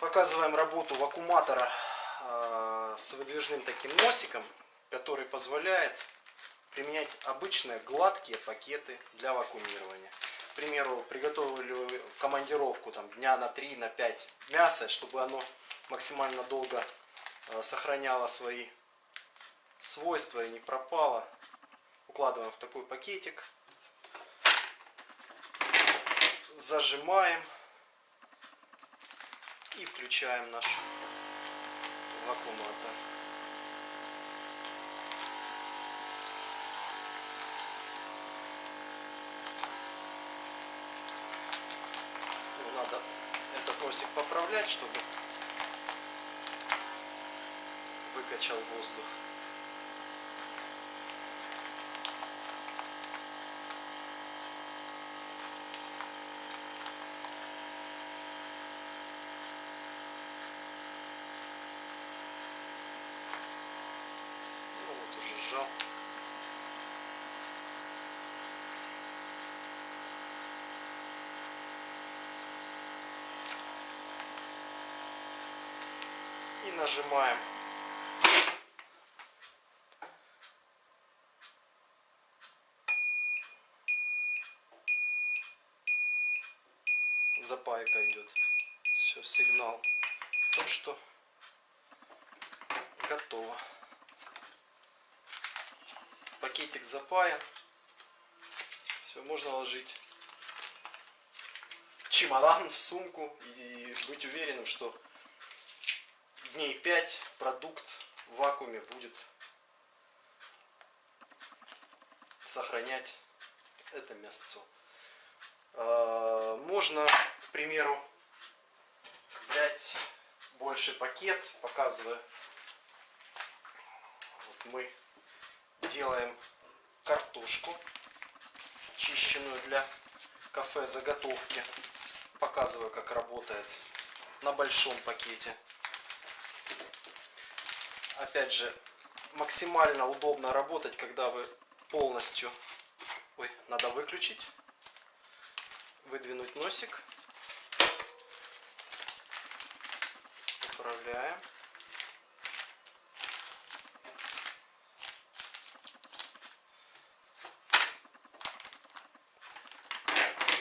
Показываем работу вакууматора э, с выдвижным таким носиком, который позволяет применять обычные гладкие пакеты для вакуумирования. К примеру, приготовили в командировку там, дня на 3, на 5 мясо, чтобы оно максимально долго э, сохраняло свои свойства и не пропало. Укладываем в такой пакетик. Зажимаем и включаем наш вакууматор. Ну, надо этот носик поправлять, чтобы выкачал воздух. Ну вот уже сжал. И нажимаем. Запайка идет. Все, сигнал. о том, что готово. Пакетик запаян. Все, можно ложить в чемодан, в сумку и быть уверенным, что дней 5 продукт в вакууме будет сохранять это мясцо. А, Можно, к примеру, взять больше пакет, показываю. Вот мы делаем картошку, чищенную для кафе заготовки. Показываю, как работает на большом пакете. Опять же, максимально удобно работать, когда вы полностью... Ой, надо выключить. Выдвинуть носик. Управляем.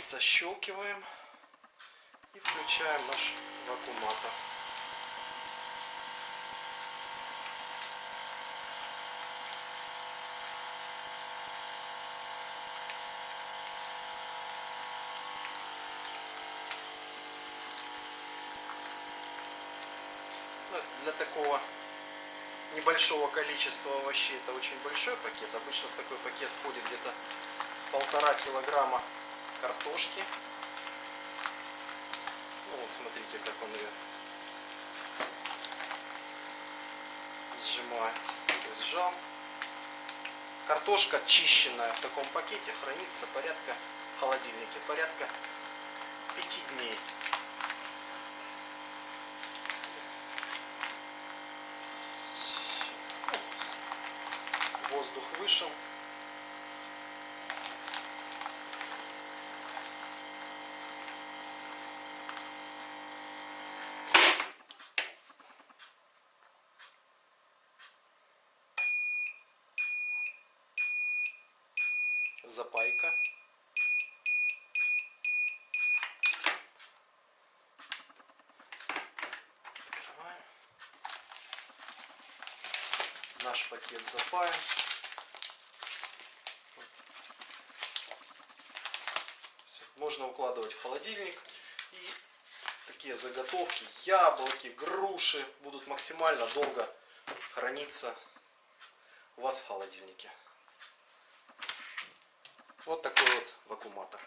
Защелкиваем и включаем наш вакууматор. Ну, Для такого небольшого количества овощей это очень большой пакет. Обычно в такой пакет входит где-то полтора килограмма картошки. Ну вот смотрите, как он ее сжимает. То есть сжал. Картошка чищенная в таком пакете хранится порядка в холодильнике порядка 5 дней. Воздух вышел. Запайка. Открываем. Наш пакет. Всё. Можно укладывать в холодильник. И такие заготовки, яблоки, груши будут максимально долго храниться у вас в холодильнике. Вот такой вот вакууматор.